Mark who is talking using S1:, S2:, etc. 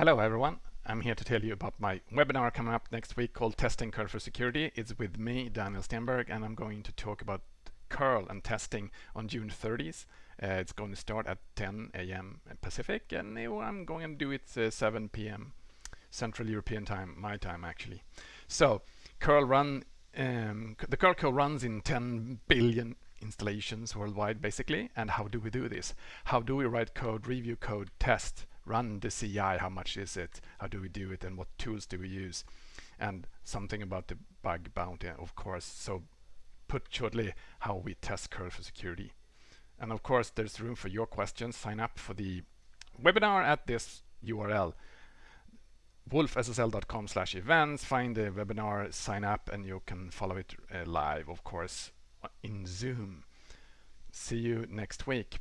S1: Hello everyone, I'm here to tell you about my webinar coming up next week called Testing Curl for Security. It's with me, Daniel Stenberg, and I'm going to talk about curl and testing on June 30th. Uh, it's going to start at 10 a.m. Pacific, and I'm going to do it uh, 7 p.m. Central European time, my time actually. So, curl run, um, the curl code runs in 10 billion installations worldwide basically. And how do we do this? How do we write code, review code, test, run the CI, how much is it, how do we do it, and what tools do we use, and something about the bug bounty, of course. So put shortly how we test curl for security. And of course, there's room for your questions. Sign up for the webinar at this URL wolfssl.com slash events find the webinar sign up and you can follow it uh, live of course in zoom see you next week